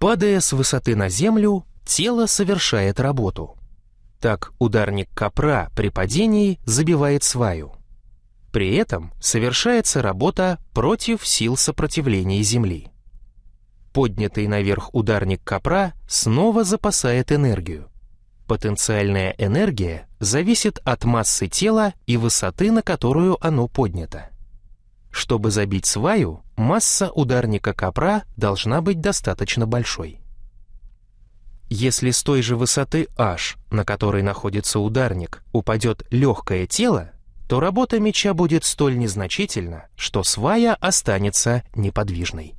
Падая с высоты на землю, тело совершает работу. Так ударник копра при падении забивает сваю. При этом совершается работа против сил сопротивления Земли. Поднятый наверх ударник копра снова запасает энергию. Потенциальная энергия зависит от массы тела и высоты, на которую оно поднято. Чтобы забить сваю, масса ударника копра должна быть достаточно большой. Если с той же высоты h, на которой находится ударник, упадет легкое тело, то работа меча будет столь незначительна, что свая останется неподвижной.